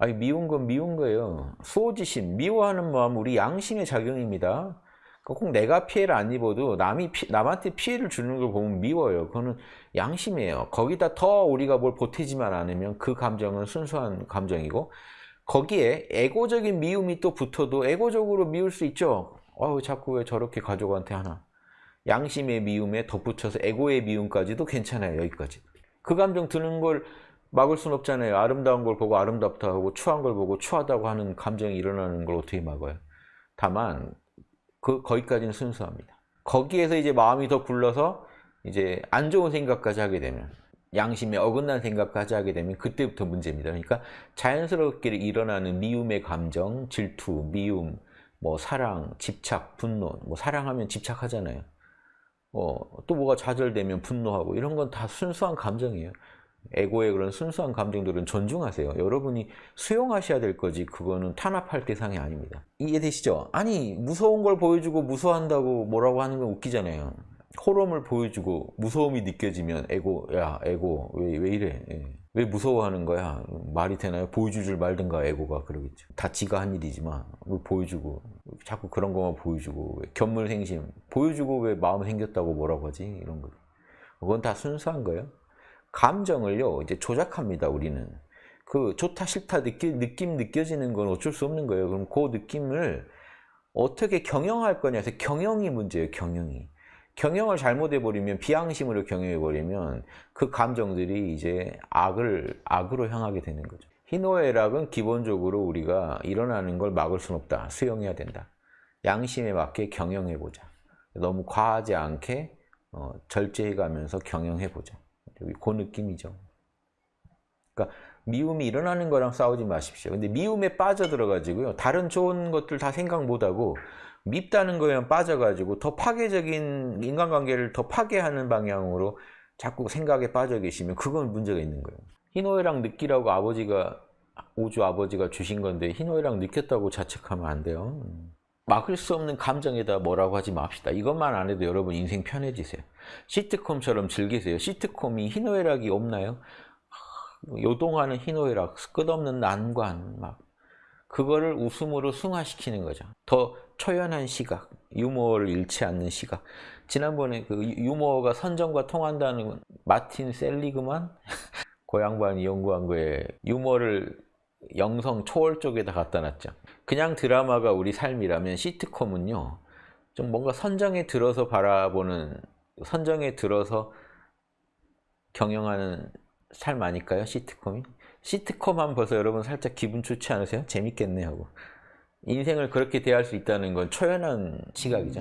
아니 미운 건 미운 거예요. 수호지심, 미워하는 마음 우리 양심의 작용입니다. 꼭 내가 피해를 안 입어도 남이 피- 남한테 피해를 주는 걸 보면 미워요. 그거는 양심이에요. 거기다 더 우리가 뭘 보태지만 않으면 그 감정은 순수한 감정이고 거기에 에고적인 미움이 또 붙어도 에고적으로 미울 수 있죠. 아우 자꾸 왜 저렇게 가족한테 하나. 양심의 미움에 덧붙여서 에고의 미움까지도 괜찮아요. 여기까지. 그 감정 드는 걸 막을 순 없잖아요. 아름다운 걸 보고 아름답다 하고 추한 걸 보고 추하다고 하는 감정이 일어나는 걸 어떻게 막아요? 다만 그 거기까지는 순수합니다. 거기에서 이제 마음이 더 굴러서 이제 안 좋은 생각까지 하게 되면 양심에 어긋난 생각까지 하게 되면 그때부터 문제입니다. 그러니까 자연스럽게 일어나는 미움의 감정, 질투, 미움, 뭐 사랑, 집착, 분노, 뭐 사랑하면 집착하잖아요. 어, 또 뭐가 좌절되면 분노하고 이런 건 다 순수한 감정이에요. 에고의 그런 순수한 감정들은 존중하세요. 여러분이 수용하셔야 될 거지 그거는 탄압할 대상이 아닙니다. 이해되시죠? 아니 무서운 걸 보여주고 무서워한다고 뭐라고 하는 건 웃기잖아요. 호럼을 보여주고 무서움이 느껴지면 에고 야 에고 왜, 왜 이래 예. 왜 무서워하는 거야 말이 되나요 보여주질 말든가 에고가 그러겠죠 다 지가 한 일이지만 왜 보여주고 자꾸 그런 것만 보여주고 왜 견물생심 보여주고 왜 마음 생겼다고 뭐라고 하지 이런 거 그건 다 순수한 거예요 감정을요 이제 조작합니다 우리는. 그 좋다 싫다 느끼, 느낌 느껴지는 건 어쩔 수 없는 거예요. 그럼 그 느낌을 어떻게 경영할 거냐. 해서 경영이 문제예요 경영이. 경영을 잘못해버리면 비양심으로 경영해버리면 그 감정들이 이제 악을 악으로 향하게 되는 거죠. 희노애락은 기본적으로 우리가 일어나는 걸 막을 순 없다. 수용해야 된다. 양심에 맞게 경영해보자. 너무 과하지 않게 어, 절제해가면서 경영해보자 여기 그 느낌이죠. 그러니까 미움이 일어나는 거랑 싸우지 마십시오. 근데 미움에 빠져들어가지고요. 다른 좋은 것들 다 생각 못하고 밉다는 거에만 빠져가지고 더 파괴적인 인간관계를 더 파괴하는 방향으로 자꾸 생각에 빠져 계시면 그건 문제가 있는 거예요. 희노애락 느끼라고 아버지가 우주 아버지가 주신 건데 희노애락 느꼈다고 자책하면 안 돼요. 막을 수 없는 감정에다 뭐라고 하지 맙시다. 이것만 안 해도 여러분 인생 편해지세요. 시트콤처럼 즐기세요. 시트콤이 희노애락이 없나요? 하, 요동하는 희노애락, 끝없는 난관, 막 그거를 웃음으로 승화시키는 거죠. 더 초연한 시각, 유머를 잃지 않는 시각. 지난번에 그 유머가 선정과 통한다는 건 마틴 셀리그만 그 양반이 연구한 거에 유머를 영성 초월 쪽에다 갖다 놨죠. 그냥 드라마가 우리 삶이라면 시트콤은요. 좀 뭔가 선정에 들어서 바라보는 선정에 들어서 경영하는 삶 아닐까요? 시트콤이? 시트콤 하면 벌써 여러분 살짝 기분 좋지 않으세요? 재밌겠네 하고 인생을 그렇게 대할 수 있다는 건 초연한 시각이죠.